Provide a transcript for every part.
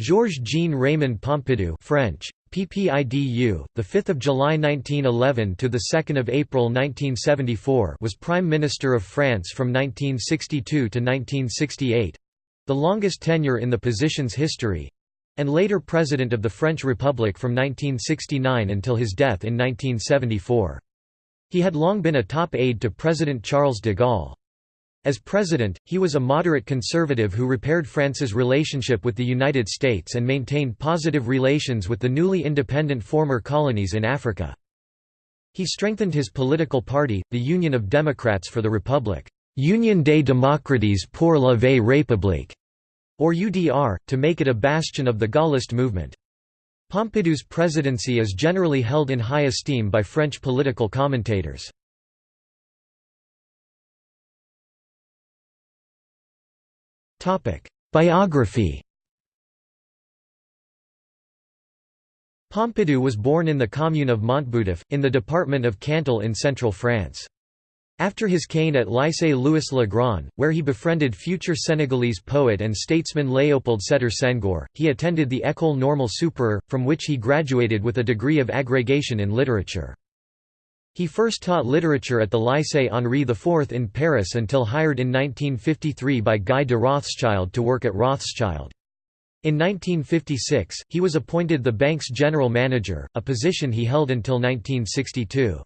Georges-Jean Raymond Pompidou French, PPIDU, the 5th of July 1911 to the 2nd of April 1974 was Prime Minister of France from 1962 to 1968, the longest tenure in the position's history, and later President of the French Republic from 1969 until his death in 1974. He had long been a top aide to President Charles de Gaulle. As president, he was a moderate conservative who repaired France's relationship with the United States and maintained positive relations with the newly independent former colonies in Africa. He strengthened his political party, the Union of Democrats for the Republic Union des démocrates pour la vie république, or UDR, to make it a bastion of the Gaullist movement. Pompidou's presidency is generally held in high esteem by French political commentators. Biography Pompidou was born in the commune of Montboudif, in the department of Cantal in central France. After his khâgne at Lycée Louis le Grand, where he befriended future Senegalese poet and statesman Léopold Sédar Senghor, he attended the École Normale Supérieure, from which he graduated with a degree of agrégation in literature. He first taught literature at the Lycée Henri IV in Paris until hired in 1953 by Guy de Rothschild to work at Rothschild. In 1956, he was appointed the bank's general manager, a position he held until 1962.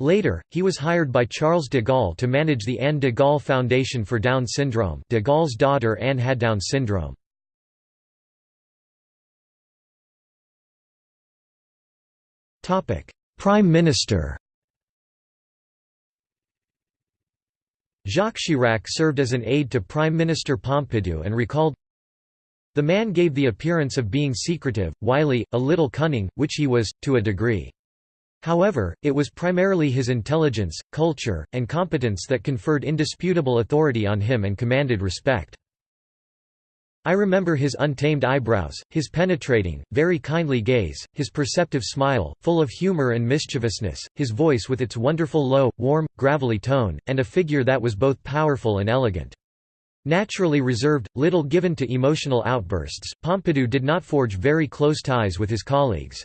Later, he was hired by Charles de Gaulle to manage the Anne de Gaulle Foundation for Down syndrome de Gaulle's daughter Anne had Down syndrome. Prime Minister Jacques Chirac served as an aide to Prime Minister Pompidou and recalled, The man gave the appearance of being secretive, wily, a little cunning, which he was, to a degree. However, it was primarily his intelligence, culture, and competence that conferred indisputable authority on him and commanded respect. I remember his untamed eyebrows, his penetrating, very kindly gaze, his perceptive smile, full of humor and mischievousness, his voice with its wonderful low, warm, gravelly tone, and a figure that was both powerful and elegant. Naturally reserved, little given to emotional outbursts, Pompidou did not forge very close ties with his colleagues.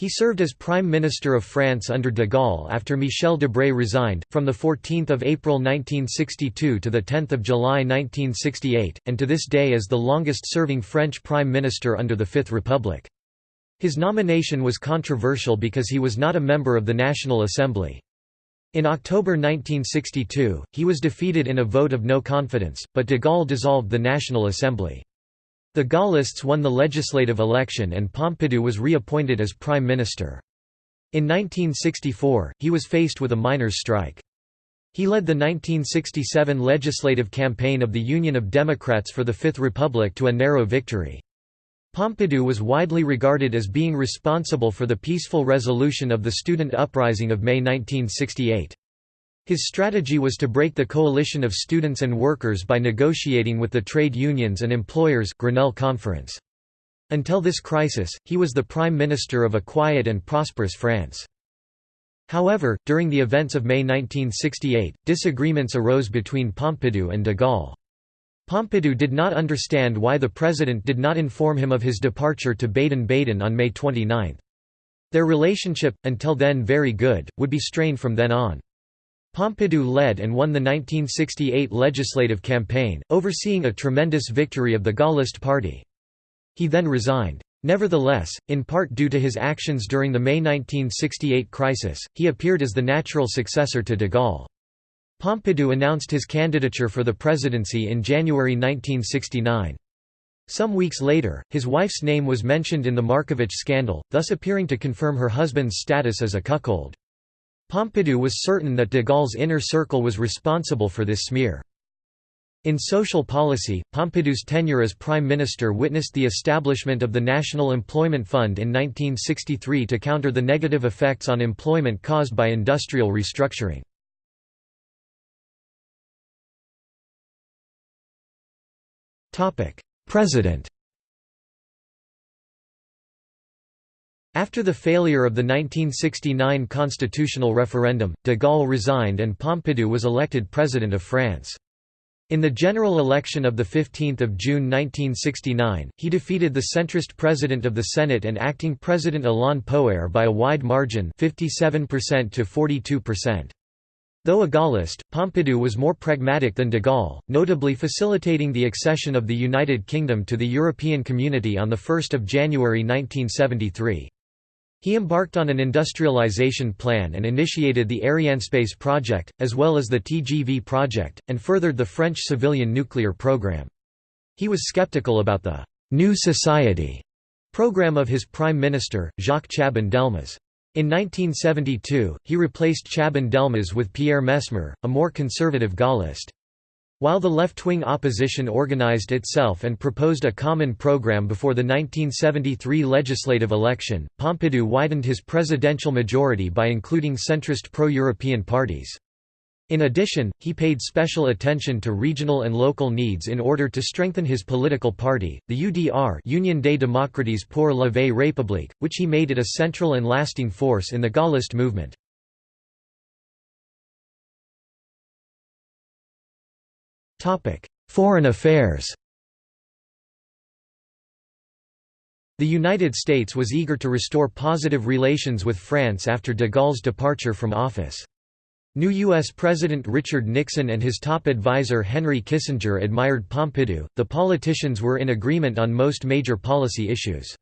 He served as Prime Minister of France under de Gaulle after Michel Debré resigned, from 14 April 1962 to 10 July 1968, and to this day is the longest-serving French Prime Minister under the Fifth Republic. His nomination was controversial because he was not a member of the National Assembly. In October 1962, he was defeated in a vote of no confidence, but de Gaulle dissolved the National Assembly. The Gaullists won the legislative election and Pompidou was reappointed as prime minister. In 1964, he was faced with a miners' strike. He led the 1967 legislative campaign of the Union of Democrats for the Fifth Republic to a narrow victory. Pompidou was widely regarded as being responsible for the peaceful resolution of the student uprising of May 1968. His strategy was to break the coalition of students and workers by negotiating with the trade unions and employers Grenelle Conference. Until this crisis, he was the prime minister of a quiet and prosperous France. However, during the events of May 1968, disagreements arose between Pompidou and de Gaulle. Pompidou did not understand why the president did not inform him of his departure to Baden-Baden on May 29. Their relationship, until then very good, would be strained from then on. Pompidou led and won the 1968 legislative campaign, overseeing a tremendous victory of the Gaullist party. He then resigned. Nevertheless, in part due to his actions during the May 1968 crisis, he appeared as the natural successor to de Gaulle. Pompidou announced his candidature for the presidency in January 1969. Some weeks later, his wife's name was mentioned in the Markovitch scandal, thus appearing to confirm her husband's status as a cuckold. Pompidou was certain that de Gaulle's inner circle was responsible for this smear. In social policy, Pompidou's tenure as prime minister witnessed the establishment of the National Employment Fund in 1963 to counter the negative effects on employment caused by industrial restructuring. President After the failure of the 1969 constitutional referendum, de Gaulle resigned and Pompidou was elected President of France. In the general election of 15 June 1969, he defeated the centrist President of the Senate and acting President Alain Poher by a wide margin 57% to 42%. Though a Gaullist, Pompidou was more pragmatic than de Gaulle, notably facilitating the accession of the United Kingdom to the European Community on 1 January 1973. He embarked on an industrialization plan and initiated the Arianespace project, as well as the TGV project, and furthered the French civilian nuclear program. He was skeptical about the «New Society» program of his prime minister, Jacques Chaban-Delmas. In 1972, he replaced Chaban-Delmas with Pierre Messmer, a more conservative Gaullist. While the left-wing opposition organized itself and proposed a common program before the 1973 legislative election, Pompidou widened his presidential majority by including centrist pro-European parties. In addition, he paid special attention to regional and local needs in order to strengthen his political party, the UDR Union des Démocrates pour la Vie République, which he made it a central and lasting force in the Gaullist movement. Foreign affairs The United States was eager to restore positive relations with France after de Gaulle's departure from office. New U.S. President Richard Nixon and his top advisor Henry Kissinger admired Pompidou. The politicians were in agreement on most major policy issues.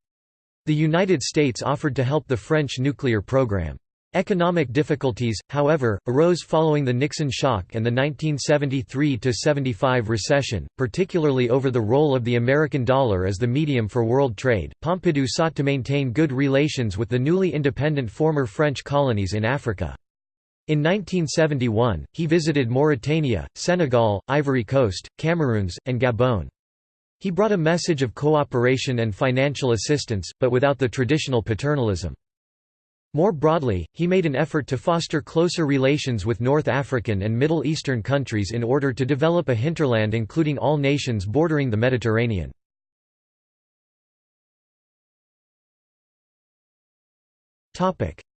The United States offered to help the French nuclear program. Economic difficulties, however, arose following the Nixon shock and the 1973–75 recession, particularly over the role of the American dollar as the medium for world trade. Pompidou sought to maintain good relations with the newly independent former French colonies in Africa. In 1971, he visited Mauritania, Senegal, Ivory Coast, Cameroons, and Gabon. He brought a message of cooperation and financial assistance, but without the traditional paternalism. More broadly, he made an effort to foster closer relations with North African and Middle Eastern countries in order to develop a hinterland including all nations bordering the Mediterranean.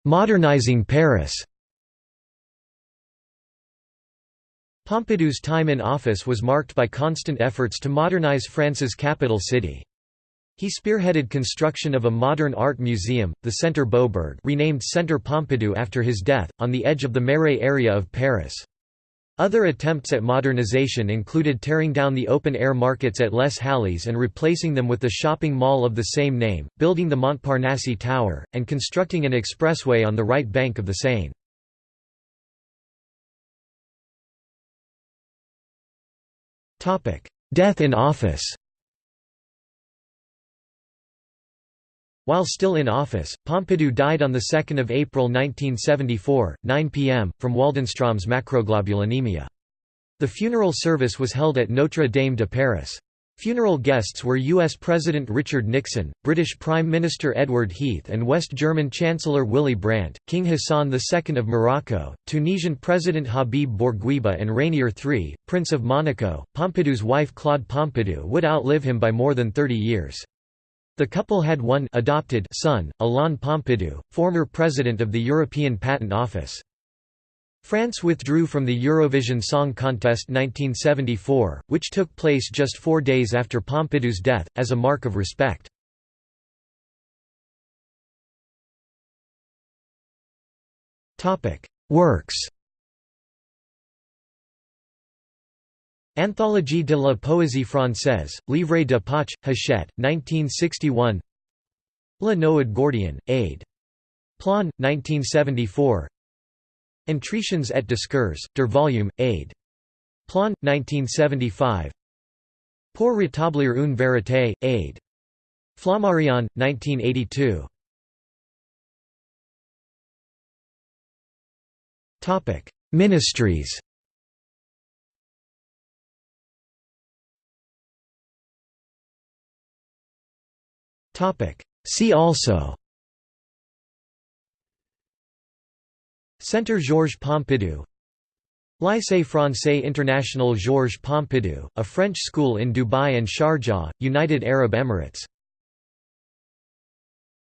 Modernizing Paris Pompidou's time in office was marked by constant efforts to modernize France's capital city. He spearheaded construction of a modern art museum, the Centre Beaubourg renamed Centre Pompidou after his death, on the edge of the Marais area of Paris. Other attempts at modernization included tearing down the open-air markets at Les Halles and replacing them with the shopping mall of the same name, building the Montparnasse Tower, and constructing an expressway on the right bank of the Seine. Death in office While still in office, Pompidou died on 2 April 1974, 9 p.m., from Waldenstrom's macroglobulinemia. The funeral service was held at Notre Dame de Paris. Funeral guests were U.S. President Richard Nixon, British Prime Minister Edward Heath and West German Chancellor Willy Brandt, King Hassan II of Morocco, Tunisian President Habib Bourguiba and Rainier III, Prince of Monaco. Pompidou's wife Claude Pompidou would outlive him by more than 30 years. The couple had one adopted son, Alain Pompidou, former president of the European Patent Office. France withdrew from the Eurovision Song Contest 1974, which took place just four days after Pompidou's death, as a mark of respect. Works Anthologie de la poésie française, Livre de Poche, Hachette, 1961 La Noël Gordien, Aide. Plon, 1974 Entretiens et discours, der volume, Aide. Plon, 1975 Pour rétablir une vérité, Aide. Flammarion, 1982 Ministries See also. Centre Georges Pompidou. Lycée Français International Georges Pompidou, a French school in Dubai and Sharjah, United Arab Emirates